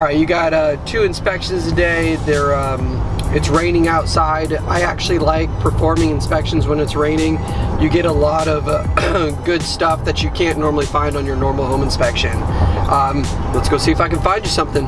All right, you got uh, two inspections a day. They're um, it's raining outside. I actually like performing inspections when it's raining. You get a lot of uh, good stuff that you can't normally find on your normal home inspection. Um, let's go see if I can find you something.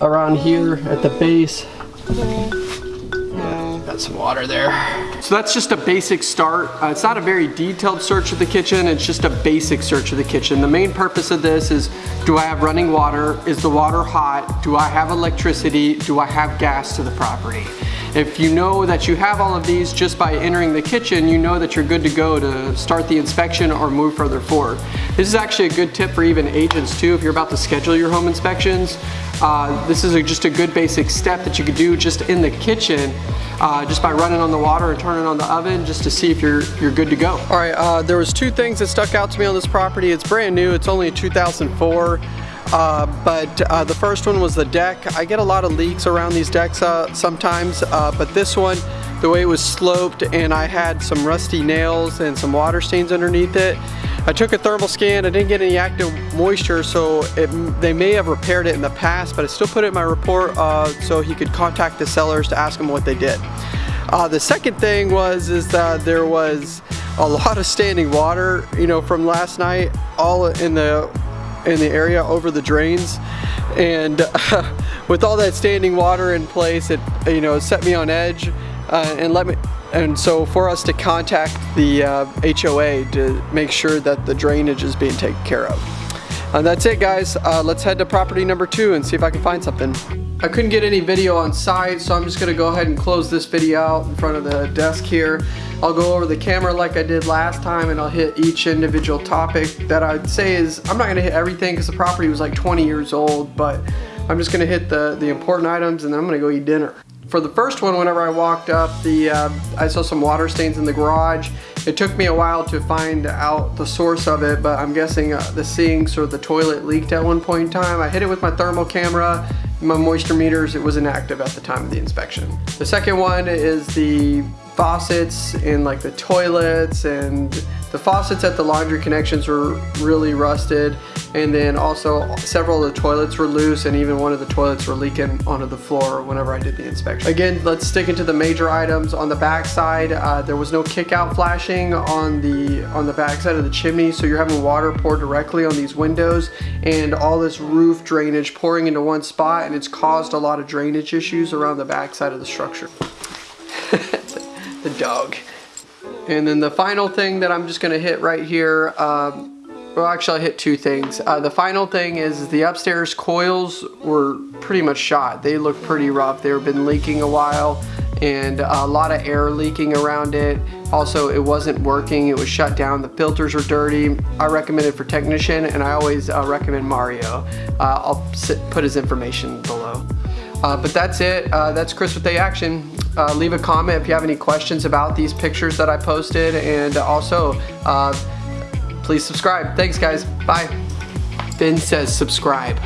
Around here at the base. Got some water there. So that's just a basic start. Uh, it's not a very detailed search of the kitchen, it's just a basic search of the kitchen. The main purpose of this is, do I have running water? Is the water hot? Do I have electricity? Do I have gas to the property? If you know that you have all of these just by entering the kitchen, you know that you're good to go to start the inspection or move further forward. This is actually a good tip for even agents too if you're about to schedule your home inspections. Uh, this is a, just a good basic step that you could do just in the kitchen uh, just by running on the water and turning on the oven just to see if you're you're good to go. All right, uh, there was two things that stuck out to me on this property. It's brand new, it's only a 2004. Uh, but uh, the first one was the deck. I get a lot of leaks around these decks uh, sometimes, uh, but this one, the way it was sloped and I had some rusty nails and some water stains underneath it. I took a thermal scan, I didn't get any active moisture, so it, they may have repaired it in the past, but I still put it in my report uh, so he could contact the sellers to ask them what they did. Uh, the second thing was is that there was a lot of standing water, you know, from last night, all in the in the area over the drains and uh, with all that standing water in place it you know set me on edge uh, and let me and so for us to contact the uh, HOA to make sure that the drainage is being taken care of. And that's it guys, uh, let's head to property number two and see if I can find something. I couldn't get any video on site so I'm just gonna go ahead and close this video out in front of the desk here. I'll go over the camera like I did last time and I'll hit each individual topic that I'd say is, I'm not gonna hit everything because the property was like 20 years old, but I'm just gonna hit the, the important items and then I'm gonna go eat dinner. For the first one, whenever I walked up, the uh, I saw some water stains in the garage. It took me a while to find out the source of it, but I'm guessing uh, the sinks or the toilet leaked at one point in time. I hit it with my thermal camera, my moisture meters, it was inactive at the time of the inspection. The second one is the faucets in like the toilets and the faucets at the laundry connections were really rusted and then also several of the toilets were loose and even one of the toilets were leaking onto the floor whenever I did the inspection. Again, let's stick into the major items. On the back side, uh, there was no kick out flashing on the on the back side of the chimney so you're having water pour directly on these windows and all this roof drainage pouring into one spot and it's caused a lot of drainage issues around the back side of the structure. The dog. And then the final thing that I'm just gonna hit right here, um, well actually I hit two things. Uh, the final thing is the upstairs coils were pretty much shot. They look pretty rough. They've been leaking a while and a lot of air leaking around it. Also, it wasn't working. It was shut down. The filters are dirty. I recommend it for technician and I always uh, recommend Mario. Uh, I'll sit, put his information below. Uh, but that's it. Uh, that's Chris with A Action. Uh, leave a comment if you have any questions about these pictures that I posted and also uh, please subscribe. Thanks guys. Bye. Finn says subscribe.